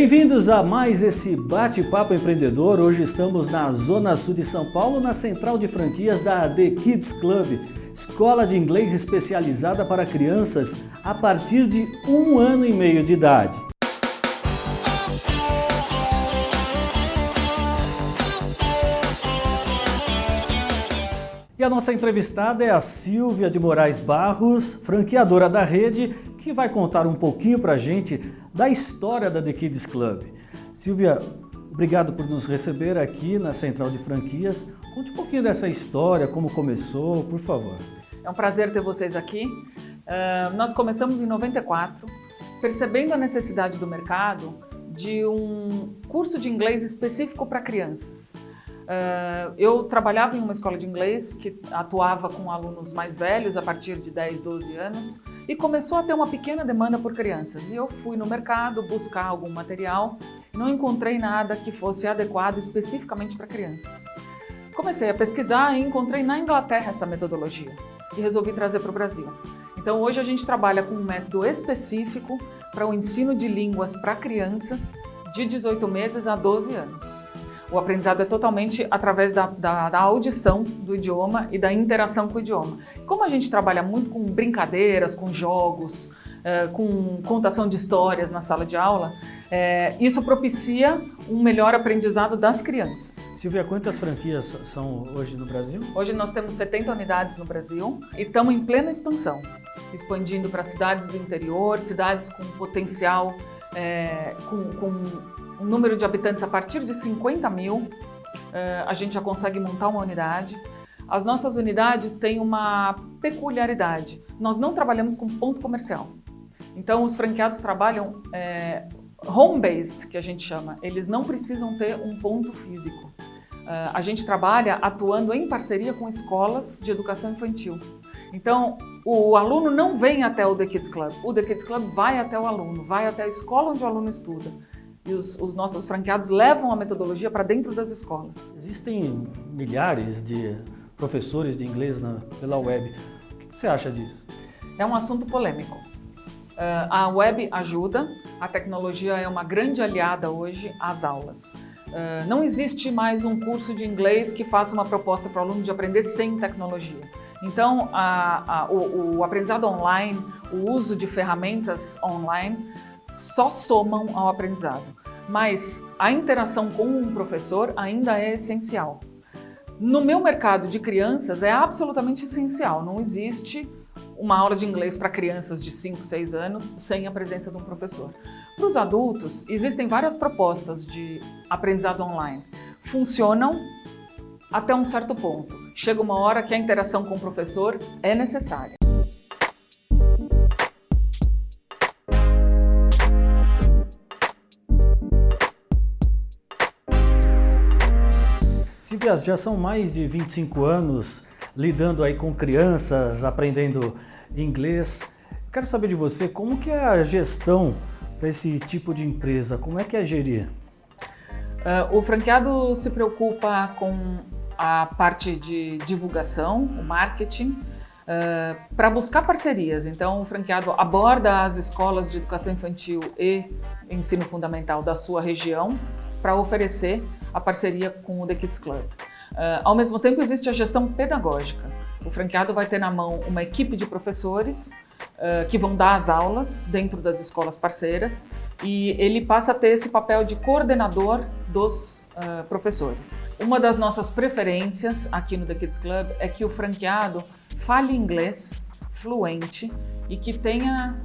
Bem-vindos a mais esse bate-papo empreendedor. Hoje estamos na Zona Sul de São Paulo, na central de franquias da The Kids Club, escola de inglês especializada para crianças a partir de um ano e meio de idade. E a nossa entrevistada é a Silvia de Moraes Barros, franqueadora da rede, que vai contar um pouquinho para a gente da história da The Kids Club. Silvia, obrigado por nos receber aqui na Central de Franquias. Conte um pouquinho dessa história, como começou, por favor. É um prazer ter vocês aqui. Uh, nós começamos em 94, percebendo a necessidade do mercado de um curso de inglês específico para crianças. Uh, eu trabalhava em uma escola de inglês que atuava com alunos mais velhos, a partir de 10, 12 anos, e começou a ter uma pequena demanda por crianças. E eu fui no mercado buscar algum material, não encontrei nada que fosse adequado especificamente para crianças. Comecei a pesquisar e encontrei na Inglaterra essa metodologia e resolvi trazer para o Brasil. Então hoje a gente trabalha com um método específico para o ensino de línguas para crianças de 18 meses a 12 anos. O aprendizado é totalmente através da, da, da, audição do idioma e da interação com o idioma. Como a gente trabalha muito com brincadeiras, com jogos, é, com contação de histórias na sala de aula, é, isso propicia um melhor aprendizado das crianças. Silvia, quantas franquias são hoje no Brasil? Hoje nós temos 70 unidades no Brasil e estamos em plena expansão, expandindo para cidades do interior, cidades com potencial, é, com, com um número de habitantes a partir de 50 mil, eh, a gente já consegue montar uma unidade. As nossas unidades têm uma peculiaridade. Nós não trabalhamos com ponto comercial. Então, os franqueados trabalham é, home-based, que a gente chama. Eles não precisam ter um ponto físico. Uh, a gente trabalha atuando em parceria com escolas de educação infantil. Então, o aluno não vem até o The Kids Club. O The Kids Club vai até o aluno, vai até a escola onde o aluno estuda e os, os nossos franqueados levam a metodologia para dentro das escolas. Existem milhares de professores de inglês na, pela web. O que você acha disso? É um assunto polêmico. Uh, a web ajuda, a tecnologia é uma grande aliada hoje às aulas. Uh, não existe mais um curso de inglês que faça uma proposta para o aluno de aprender sem tecnologia. Então, a, a, o, o aprendizado online, o uso de ferramentas online só somam ao aprendizado, mas a interação com um professor ainda é essencial. No meu mercado de crianças é absolutamente essencial, não existe uma aula de inglês para crianças de 5, 6 anos sem a presença de um professor. Para os adultos, existem várias propostas de aprendizado online. Funcionam até um certo ponto. Chega uma hora que a interação com o professor é necessária. Já são mais de 25 anos lidando aí com crianças, aprendendo inglês. Quero saber de você, como que é a gestão para esse tipo de empresa? Como é que é gerir? Uh, o franqueado se preocupa com a parte de divulgação, o marketing, uh, para buscar parcerias. Então, o franqueado aborda as escolas de educação infantil e ensino fundamental da sua região para oferecer a parceria com o The Kids Club. Uh, ao mesmo tempo, existe a gestão pedagógica. O franqueado vai ter na mão uma equipe de professores uh, que vão dar as aulas dentro das escolas parceiras e ele passa a ter esse papel de coordenador dos uh, professores. Uma das nossas preferências aqui no The Kids Club é que o franqueado fale inglês fluente e que tenha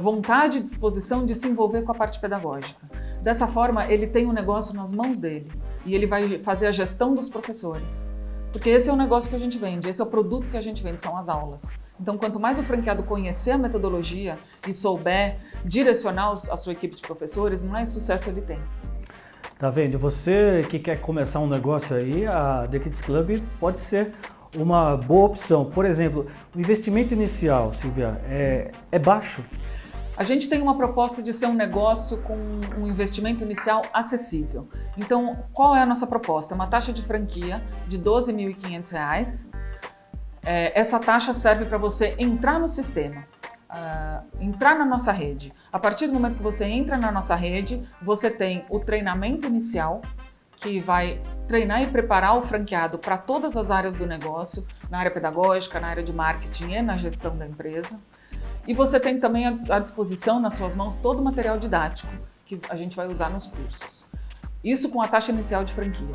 vontade e disposição de se envolver com a parte pedagógica. Dessa forma, ele tem um negócio nas mãos dele e ele vai fazer a gestão dos professores. Porque esse é o negócio que a gente vende, esse é o produto que a gente vende, são as aulas. Então, quanto mais o franqueado conhecer a metodologia e souber direcionar a sua equipe de professores, mais sucesso ele tem. Tá vendo? Você que quer começar um negócio aí, a The Kids Club pode ser uma boa opção. Por exemplo, o investimento inicial, Silvia, é, é baixo? A gente tem uma proposta de ser um negócio com um investimento inicial acessível. Então, qual é a nossa proposta? Uma taxa de franquia de R$ 12.500. É, essa taxa serve para você entrar no sistema. uh, entrar na nossa rede. A partir do momento que você entra na nossa rede, você tem o treinamento inicial, que vai treinar e preparar o franqueado para todas as áreas do negócio, na área pedagógica, na área de marketing e na gestão da empresa. E você tem também à disposição nas suas mãos todo o material didático que a gente vai usar nos cursos. Isso com a taxa inicial de franquia.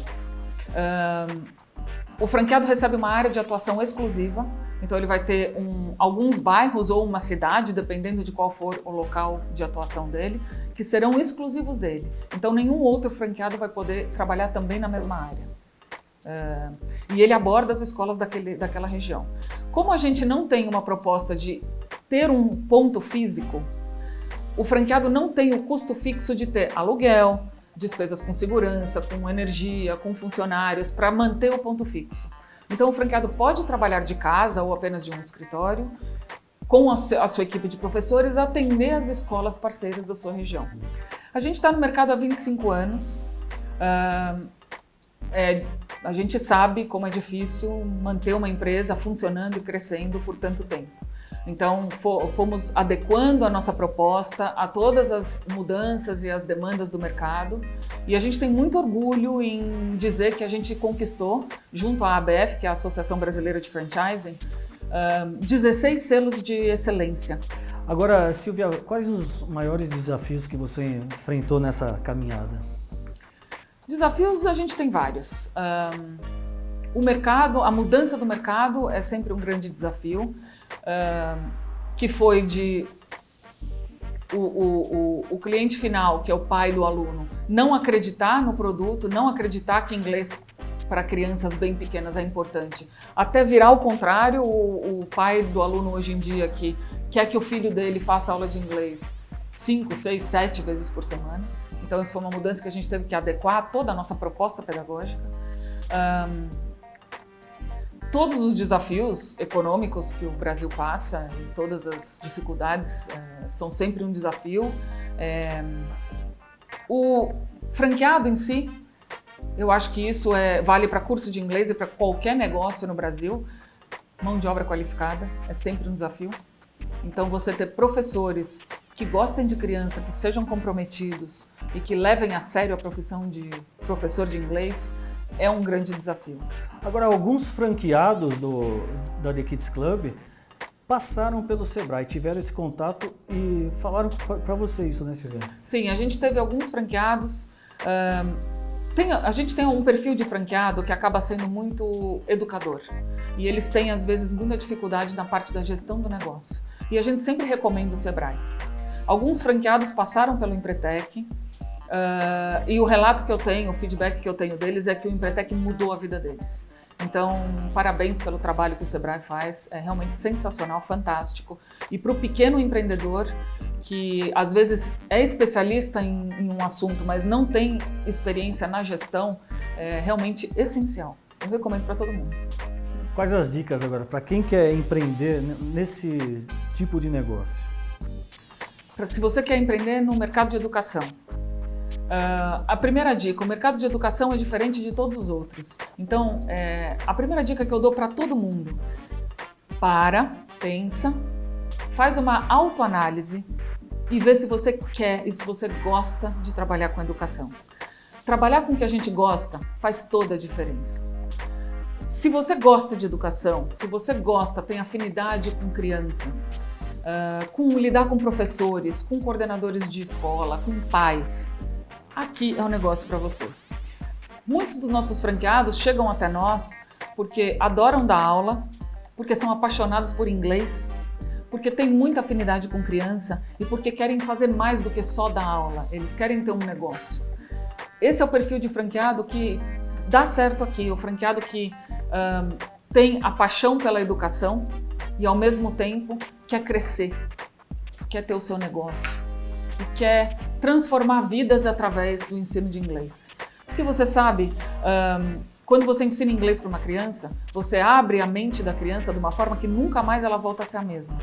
Um, o franqueado recebe uma área de atuação exclusiva, então ele vai ter um, alguns bairros ou uma cidade, dependendo de qual for o local de atuação dele, que serão exclusivos dele. Então nenhum outro franqueado vai poder trabalhar também na mesma área. Uh, e ele aborda as escolas daquele, daquela região. Como a gente não tem uma proposta de ter um ponto físico, o franqueado não tem o custo fixo de ter aluguel, despesas com segurança, com energia, com funcionários, para manter o ponto fixo. Então o franqueado pode trabalhar de casa ou apenas de um escritório, com a sua equipe de professores, atender as escolas parceiras da sua região. A gente está no mercado há 25 anos, uh, é, a gente sabe como é difícil manter uma empresa funcionando e crescendo por tanto tempo. Então, fomos adequando a nossa proposta a todas as mudanças e as demandas do mercado. E a gente tem muito orgulho em dizer que a gente conquistou, junto à ABF, que é a Associação Brasileira de Franchising, 16 selos de excelência. Agora, Silvia, quais os maiores desafios que você enfrentou nessa caminhada? Desafios a gente tem vários. O mercado, a mudança do mercado é sempre um grande desafio que foi de o, o, o, cliente final, que é o pai do aluno, não acreditar no produto, não acreditar que inglês para crianças bem pequenas é importante. Até virar o contrário, o, o, pai do aluno hoje em dia que quer que o filho dele faça aula de inglês 5, 6, 7 vezes por semana. Então isso foi uma mudança que a gente teve que adequar toda a nossa proposta pedagógica. Um, todos os desafios econômicos que o Brasil passa todas as dificuldades é, são sempre um desafio. É, o franqueado em si, eu acho que isso é, vale para curso de inglês e para qualquer negócio no Brasil. Mão de obra qualificada é sempre um desafio. Então, você ter professores que gostem de criança, que sejam comprometidos e que levem a sério a profissão de professor de inglês é um grande desafio. Agora, alguns franqueados do, da The Kids Club passaram pelo Sebrae, tiveram esse contato e falaram para você isso, né, Silvia? Sim, a gente teve alguns franqueados. tem, a gente tem um perfil de franqueado que acaba sendo muito educador. E eles têm, às vezes, muita dificuldade na parte da gestão do negócio. E a gente sempre recomenda o Sebrae. Alguns franqueados passaram pelo Empretec, Uh, e o relato que eu tenho, o feedback que eu tenho deles é que o Empretec mudou a vida deles. Então, parabéns pelo trabalho que o Sebrae faz, é realmente sensacional, fantástico. E para o pequeno empreendedor, que às vezes é especialista em, em, um assunto, mas não tem experiência na gestão, é realmente essencial. Eu recomendo para todo mundo. Quais as dicas agora para quem quer empreender nesse tipo de negócio? Se você quer empreender no mercado de educação, Uh, a primeira dica, o mercado de educação é diferente de todos os outros. Então, é, a primeira dica que eu dou para todo mundo, para, pensa, faz uma autoanálise e vê se você quer e se você gosta de trabalhar com educação. Trabalhar com o que a gente gosta faz toda a diferença. Se você gosta de educação, se você gosta, tem afinidade com crianças, uh, com lidar com professores, com coordenadores de escola, com pais, aqui é um negócio para você. Muitos dos nossos franqueados chegam até nós porque adoram dar aula, porque são apaixonados por inglês, porque têm muita afinidade com criança e porque querem fazer mais do que só dar aula, eles querem ter um negócio. Esse é o perfil de franqueado que dá certo aqui, o franqueado que um, tem a paixão pela educação e ao mesmo tempo quer crescer, quer ter o seu negócio e quer transformar vidas através do ensino de inglês. Porque você sabe, um, quando você ensina inglês para uma criança, você abre a mente da criança de uma forma que nunca mais ela volta a ser a mesma.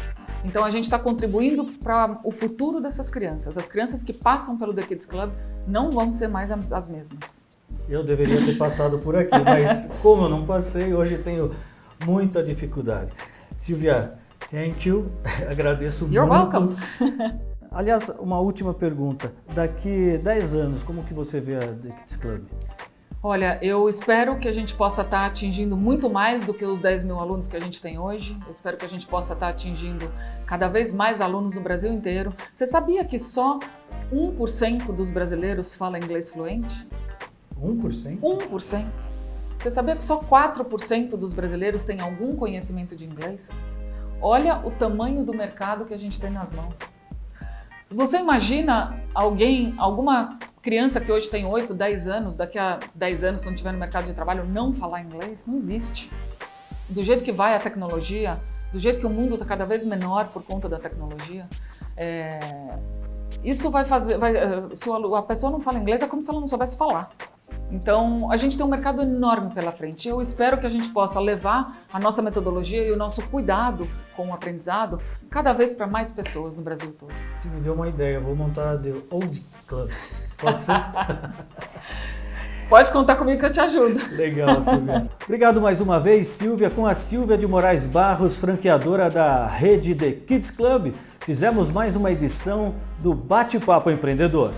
Então a gente está contribuindo para o futuro dessas crianças. As crianças que passam pelo The Kids Club não vão ser mais as mesmas. Eu deveria ter passado por aqui, mas como eu não passei, hoje tenho muita dificuldade. Silvia, Thank you. Agradeço You're muito. welcome. Aliás, uma última pergunta. Daqui 10 anos, como que você vê a The Kids Club? Olha, eu espero que a gente possa estar atingindo muito mais do que os 10 mil alunos que a gente tem hoje. Eu espero que a gente possa estar atingindo cada vez mais alunos no Brasil inteiro. Você sabia que só 1% dos brasileiros fala inglês fluente? 1%? 1%. Você sabia que só 4% dos brasileiros têm algum conhecimento de inglês? Olha o tamanho do mercado que a gente tem nas mãos. Você imagina alguém, alguma criança que hoje tem 8, 10 anos, daqui a 10 anos, quando estiver no mercado de trabalho, não falar inglês, não existe. Do jeito que vai a tecnologia, do jeito que o mundo está cada vez menor por conta da tecnologia, é... isso vai fazer. Vai, se a pessoa não fala inglês, é como se ela não soubesse falar. Então, a gente tem um mercado enorme pela frente. Eu espero que a gente possa levar a nossa metodologia e o nosso cuidado com o aprendizado cada vez para mais pessoas no Brasil todo. Você me deu uma ideia, vou montar a The Old Club. Pode ser? Pode contar comigo que eu te ajudo. Legal, Silvia. Obrigado mais uma vez, Silvia, com a Silvia de Moraes Barros, franqueadora da rede The Kids Club. Fizemos mais uma edição do Bate-Papo Empreendedor.